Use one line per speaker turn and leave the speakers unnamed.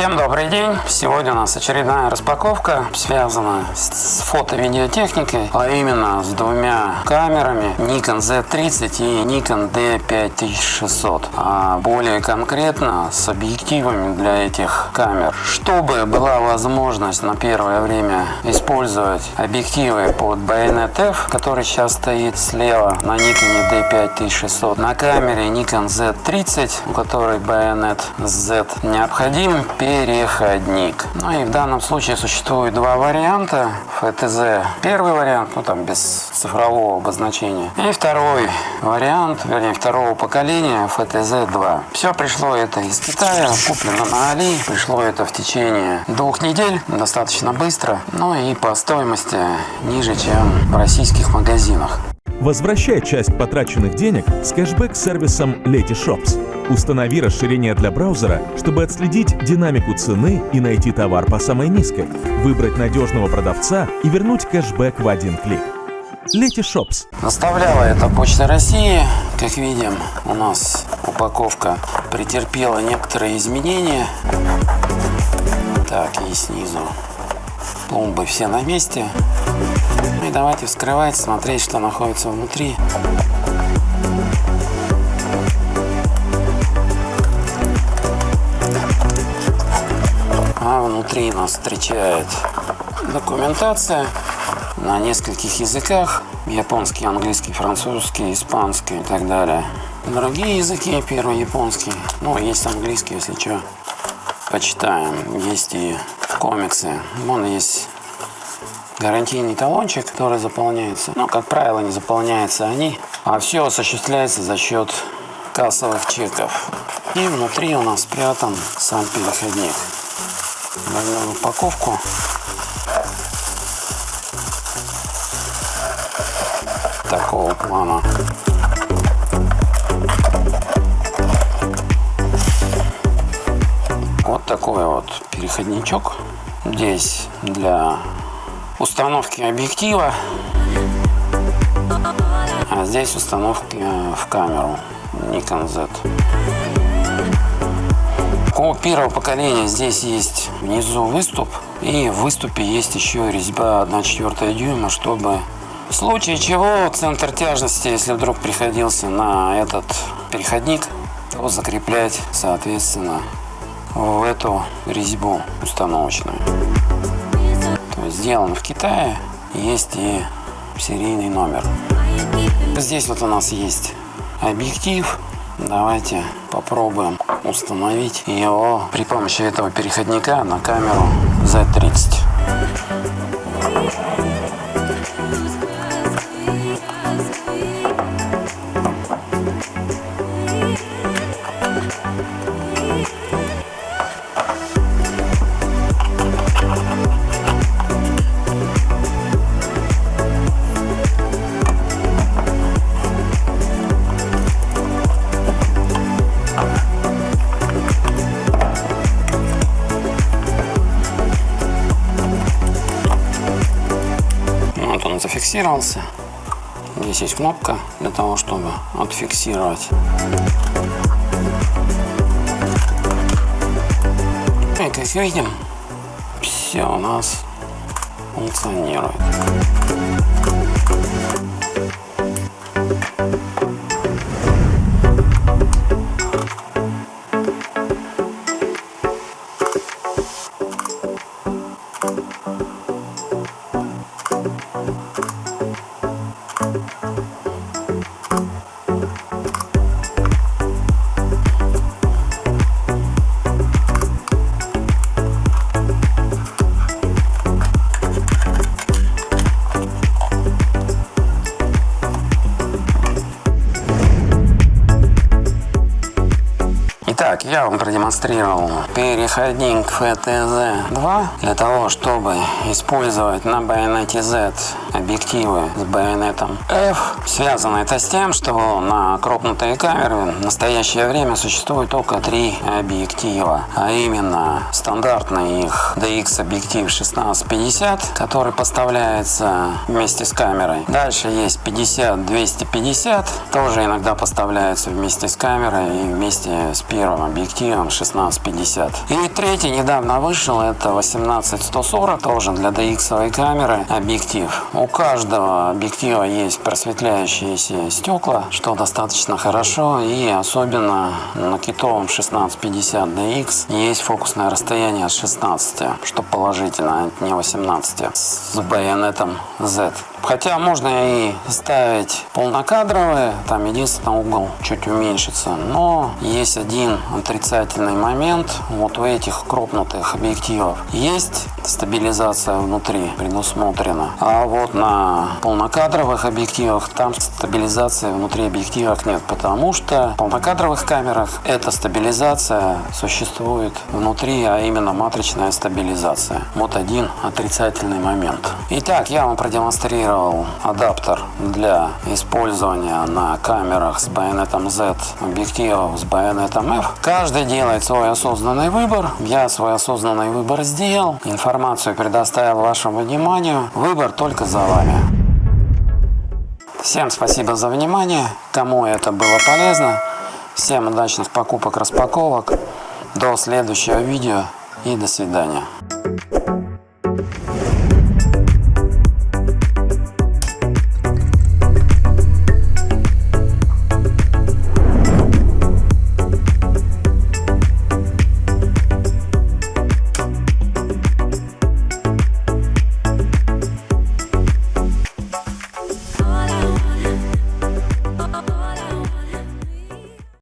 Всем добрый день! Сегодня у нас очередная распаковка, связанная с фото-видеотехникой, а именно с двумя камерами Nikon Z30 и Nikon D5600, а более конкретно с объективами для этих камер. Чтобы была возможность на первое время использовать объективы под Bayonet F, который сейчас стоит слева на Nikon D5600, на камере Nikon Z30, у которой Bayonet Z необходим переходник. Ну и в данном случае существует два варианта. FTZ первый вариант, ну там без цифрового обозначения. И второй вариант, вернее второго поколения FTZ 2. Все пришло это из Китая, куплено на Али. Пришло это в течение двух недель, достаточно быстро. Ну и по стоимости ниже, чем в российских магазинах.
Возвращай часть потраченных денег с кэшбэк-сервисом Letyshops. Установи расширение для браузера, чтобы отследить динамику цены и найти товар по самой низкой, выбрать надежного продавца и вернуть кэшбэк в один клик. Letyshops.
Доставляла это Почта России. Как видим, у нас упаковка претерпела некоторые изменения. Так, и снизу пломбы все на месте. Ну и давайте вскрывать, смотреть, что находится внутри. А внутри нас встречает документация на нескольких языках. Японский, английский, французский, испанский и так далее. Другие языки, первый японский. Ну, есть английский, если что. Почитаем. Есть и комиксы. Вон есть гарантийный талончик, который заполняется. Но, как правило, не заполняются они, а все осуществляется за счет кассовых чеков. И внутри у нас спрятан сам переходник. Возьмем упаковку. Такого плана. Вот такой вот переходничок. Здесь для установки объектива, а здесь установки в камеру Nikon Z. У первого поколения здесь есть внизу выступ, и в выступе есть еще резьба 1,4 дюйма, чтобы в случае чего центр тяжести, если вдруг приходился на этот переходник, то закреплять, соответственно, в эту резьбу установочную. Сделан в Китае, есть и серийный номер. Здесь вот у нас есть объектив. Давайте попробуем установить его при помощи этого переходника на камеру Z30. Зафиксировался. Здесь есть кнопка для того, чтобы отфиксировать. И как видим, все у нас функционирует. Итак, я вам продемонстрировал переходник FTZ-2 для того, чтобы использовать на байонете Z объективы с байонетом F. Связано это с тем, что на крупнутые камеры в настоящее время существует только три объектива, а именно стандартный их DX объектив 1650, который поставляется вместе с камерой. Дальше есть 50-250, тоже иногда поставляется вместе с камерой и вместе с первым объективом объективом 16-50. И третий недавно вышел, это 18-140, тоже для DX камеры объектив. У каждого объектива есть просветляющиеся стекла, что достаточно хорошо. И особенно на китовом 1650 DX есть фокусное расстояние от 16, что положительно, а не 18 с байонетом Z. Хотя можно и ставить полнокадровые, там единственный угол чуть уменьшится. Но есть один отрицательный момент. Вот у этих кропнутых объективов есть стабилизация внутри предусмотрена. А вот на полнокадровых объективах там стабилизации внутри объективов нет. Потому что в полнокадровых камерах эта стабилизация существует внутри, а именно матричная стабилизация. Вот один отрицательный момент. Итак, я вам продемонстрировал адаптер для использования на камерах с байонетом Z, объективов с байонетом F. Каждый делает свой осознанный выбор. Я свой осознанный выбор сделал. Информацию предоставил вашему вниманию. Выбор только за вами. Всем спасибо за внимание. Кому это было полезно. Всем удачных покупок, распаковок. До следующего видео и до свидания.